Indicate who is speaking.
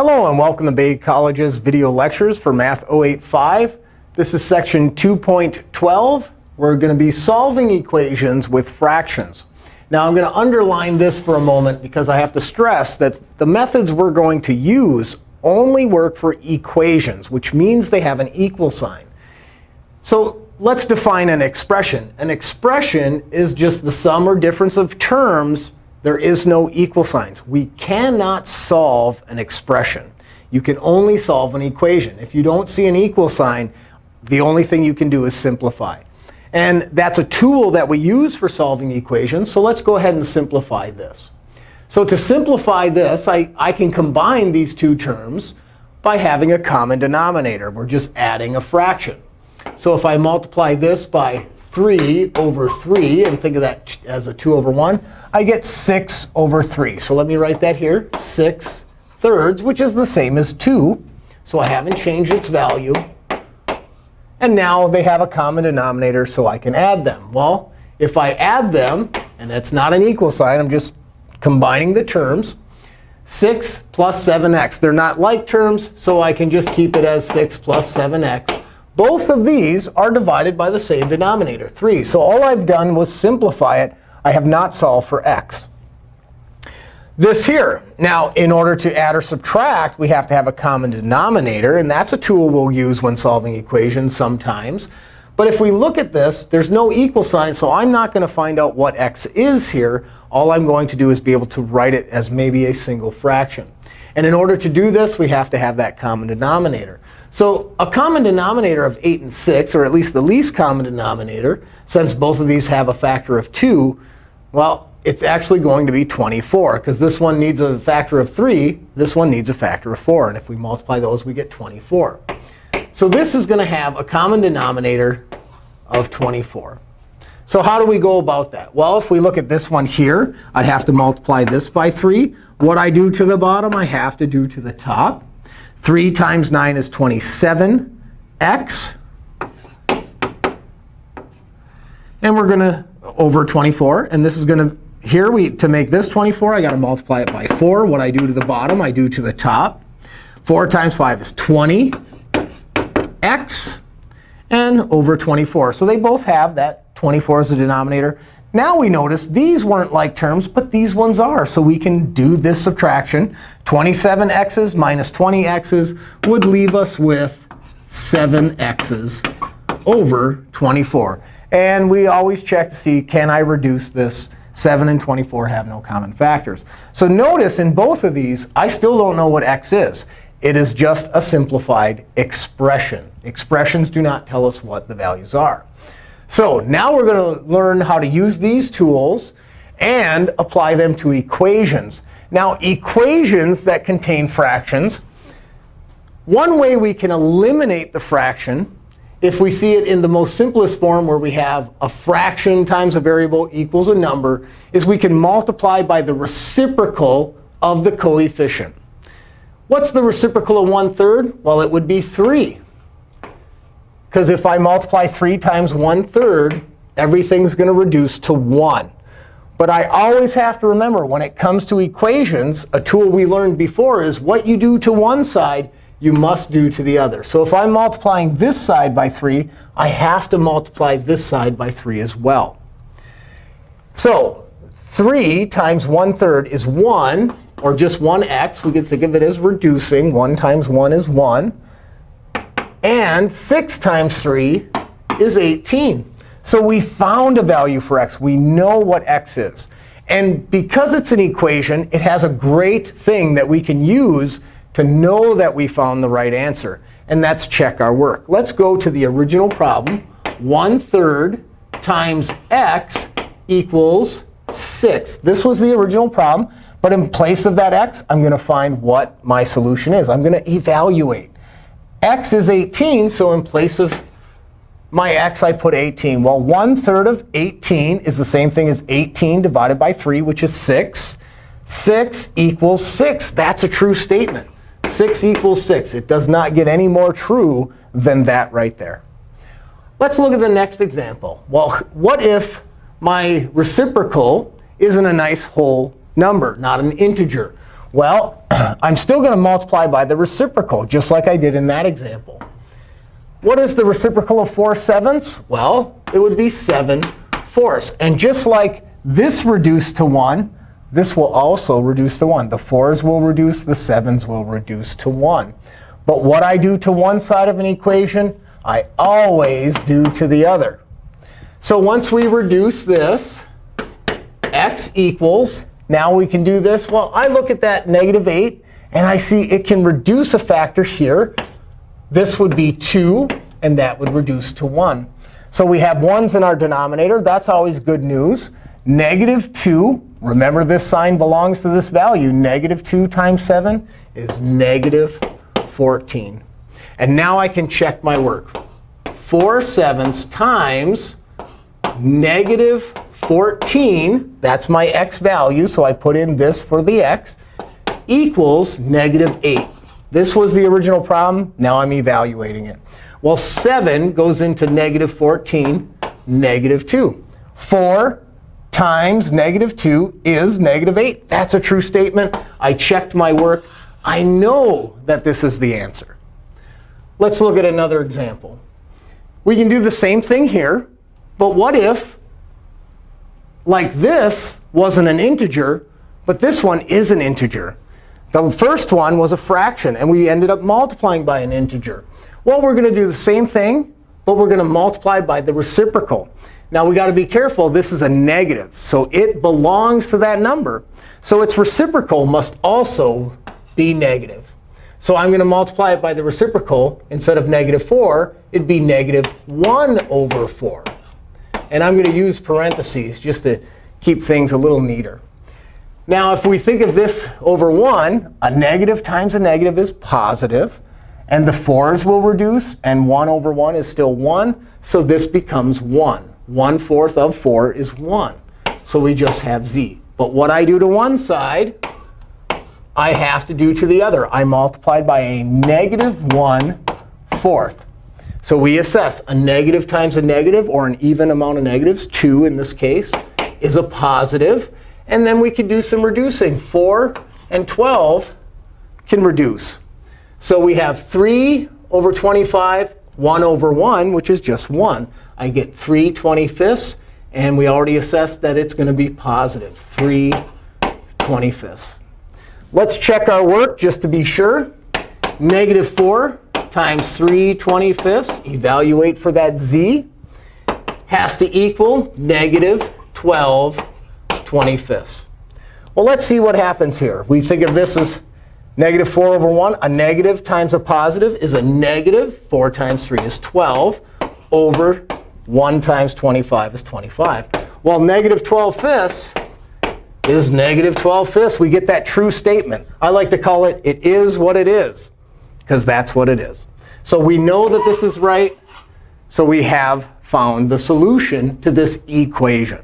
Speaker 1: Hello, and welcome to Bay College's video lectures for Math 085. This is section 2.12. We're going to be solving equations with fractions. Now, I'm going to underline this for a moment because I have to stress that the methods we're going to use only work for equations, which means they have an equal sign. So let's define an expression. An expression is just the sum or difference of terms. There is no equal signs. We cannot solve an expression. You can only solve an equation. If you don't see an equal sign, the only thing you can do is simplify. And that's a tool that we use for solving equations. So let's go ahead and simplify this. So to simplify this, I, I can combine these two terms by having a common denominator. We're just adding a fraction. So if I multiply this by 3 over 3, and think of that as a 2 over 1, I get 6 over 3. So let me write that here, 6 thirds, which is the same as 2. So I haven't changed its value. And now they have a common denominator, so I can add them. Well, if I add them, and that's not an equal sign, I'm just combining the terms, 6 plus 7x. They're not like terms, so I can just keep it as 6 plus 7x. Both of these are divided by the same denominator, 3. So all I've done was simplify it. I have not solved for x this here. Now, in order to add or subtract, we have to have a common denominator. And that's a tool we'll use when solving equations sometimes. But if we look at this, there's no equal sign. So I'm not going to find out what x is here. All I'm going to do is be able to write it as maybe a single fraction. And in order to do this, we have to have that common denominator. So a common denominator of 8 and 6, or at least the least common denominator, since both of these have a factor of 2, well, it's actually going to be 24. Because this one needs a factor of 3. This one needs a factor of 4. And if we multiply those, we get 24. So this is going to have a common denominator of 24. So how do we go about that? Well, if we look at this one here, I'd have to multiply this by 3. What I do to the bottom, I have to do to the top. 3 times 9 is 27x. And we're going to over 24. And this is going to here, we to make this 24, i got to multiply it by 4. What I do to the bottom, I do to the top. 4 times 5 is 20 x and over 24. So they both have that 24 as a denominator. Now we notice these weren't like terms, but these ones are. So we can do this subtraction. 27x's minus 20x's would leave us with 7x's over 24. And we always check to see, can I reduce this 7 and 24 have no common factors. So notice in both of these, I still don't know what x is. It is just a simplified expression. Expressions do not tell us what the values are. So now we're going to learn how to use these tools and apply them to equations. Now, equations that contain fractions, one way we can eliminate the fraction if we see it in the most simplest form where we have a fraction times a variable equals a number, is we can multiply by the reciprocal of the coefficient. What's the reciprocal of 1 third? Well, it would be 3. Because if I multiply 3 times 1 third, everything's going to reduce to 1. But I always have to remember, when it comes to equations, a tool we learned before is what you do to one side you must do to the other. So if I'm multiplying this side by 3, I have to multiply this side by 3 as well. So 3 times 1 third is 1, or just 1x. We can think of it as reducing. 1 times 1 is 1. And 6 times 3 is 18. So we found a value for x. We know what x is. And because it's an equation, it has a great thing that we can use to know that we found the right answer. And that's check our work. Let's go to the original problem. 1 third times x equals 6. This was the original problem. But in place of that x, I'm going to find what my solution is. I'm going to evaluate. X is 18, so in place of my x, I put 18. Well, 1 third of 18 is the same thing as 18 divided by 3, which is 6. 6 equals 6. That's a true statement. 6 equals 6. It does not get any more true than that right there. Let's look at the next example. Well, what if my reciprocal isn't a nice whole number, not an integer? Well, I'm still going to multiply by the reciprocal, just like I did in that example. What is the reciprocal of 4 sevenths? Well, it would be 7 fourths. And just like this reduced to 1, this will also reduce to 1. The 4s will reduce, the 7s will reduce to 1. But what I do to one side of an equation, I always do to the other. So once we reduce this, x equals, now we can do this. Well, I look at that negative 8, and I see it can reduce a factor here. This would be 2, and that would reduce to 1. So we have 1s in our denominator. That's always good news. Negative 2, remember this sign belongs to this value. Negative 2 times 7 is negative 14. And now I can check my work. 4 sevenths times negative 14, that's my x value, so I put in this for the x, equals negative 8. This was the original problem. Now I'm evaluating it. Well, 7 goes into negative 14, negative 2. 4 times negative 2 is negative 8. That's a true statement. I checked my work. I know that this is the answer. Let's look at another example. We can do the same thing here. But what if, like this, wasn't an integer, but this one is an integer? The first one was a fraction, and we ended up multiplying by an integer. Well, we're going to do the same thing, but we're going to multiply by the reciprocal. Now, we got to be careful. This is a negative, so it belongs to that number. So its reciprocal must also be negative. So I'm going to multiply it by the reciprocal. Instead of negative 4, it'd be negative 1 over 4. And I'm going to use parentheses just to keep things a little neater. Now, if we think of this over 1, a negative times a negative is positive. And the 4s will reduce. And 1 over 1 is still 1. So this becomes 1. 1 fourth of 4 is 1. So we just have z. But what I do to one side, I have to do to the other. I multiplied by a negative 1 fourth. So we assess a negative times a negative, or an even amount of negatives, 2 in this case, is a positive. And then we can do some reducing. 4 and 12 can reduce. So we have 3 over 25, 1 over 1, which is just 1. I get 3 25ths. And we already assessed that it's going to be positive, 3 25ths. Let's check our work just to be sure. Negative 4 times 3 25ths, evaluate for that z, has to equal negative 12 25ths. Well, let's see what happens here. We think of this as negative 4 over 1. A negative times a positive is a negative. 4 times 3 is 12 over 1 times 25 is 25. Well, negative 12 fifths is negative 12 fifths. We get that true statement. I like to call it, it is what it is because that's what it is. So we know that this is right. So we have found the solution to this equation.